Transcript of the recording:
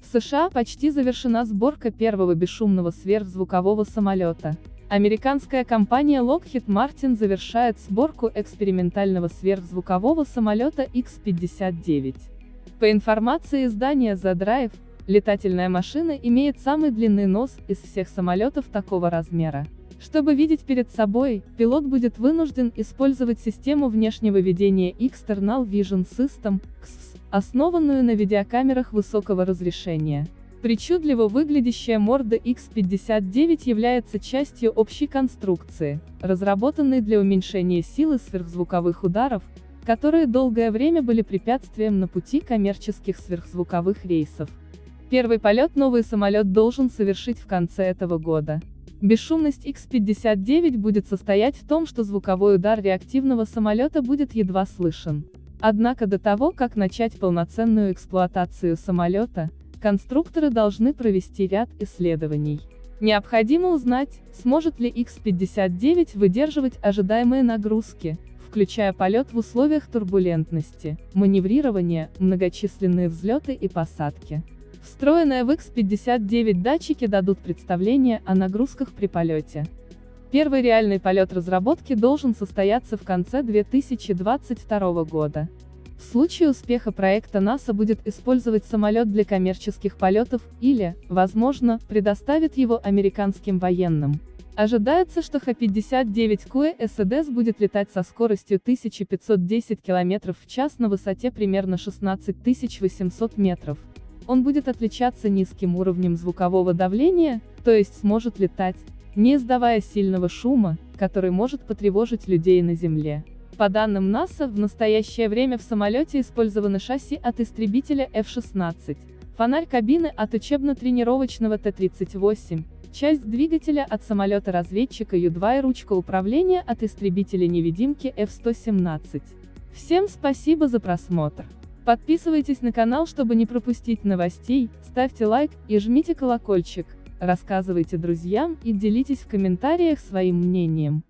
В США почти завершена сборка первого бесшумного сверхзвукового самолета. Американская компания Lockheed Martin завершает сборку экспериментального сверхзвукового самолета X-59. По информации издания The Drive, летательная машина имеет самый длинный нос из всех самолетов такого размера. Чтобы видеть перед собой, пилот будет вынужден использовать систему внешнего видения External Vision System, XVS, основанную на видеокамерах высокого разрешения. Причудливо выглядящая морда X59 является частью общей конструкции, разработанной для уменьшения силы сверхзвуковых ударов, которые долгое время были препятствием на пути коммерческих сверхзвуковых рейсов. Первый полет новый самолет должен совершить в конце этого года. Бесшумность X-59 будет состоять в том, что звуковой удар реактивного самолета будет едва слышен. Однако до того, как начать полноценную эксплуатацию самолета, конструкторы должны провести ряд исследований. Необходимо узнать, сможет ли X-59 выдерживать ожидаемые нагрузки, включая полет в условиях турбулентности, маневрирования, многочисленные взлеты и посадки. Встроенные в X-59 датчики дадут представление о нагрузках при полете. Первый реальный полет разработки должен состояться в конце 2022 года. В случае успеха проекта НАСА будет использовать самолет для коммерческих полетов, или, возможно, предоставит его американским военным. Ожидается, что Х-59Q СДС будет летать со скоростью 1510 км в час на высоте примерно 16 800 метров. Он будет отличаться низким уровнем звукового давления, то есть сможет летать, не издавая сильного шума, который может потревожить людей на Земле. По данным НАСА, в настоящее время в самолете использованы шасси от истребителя F-16, фонарь кабины от учебно-тренировочного Т-38, часть двигателя от самолета-разведчика Ю-2 и ручка управления от истребителя-невидимки F-117. Всем спасибо за просмотр. Подписывайтесь на канал, чтобы не пропустить новостей, ставьте лайк и жмите колокольчик, рассказывайте друзьям и делитесь в комментариях своим мнением.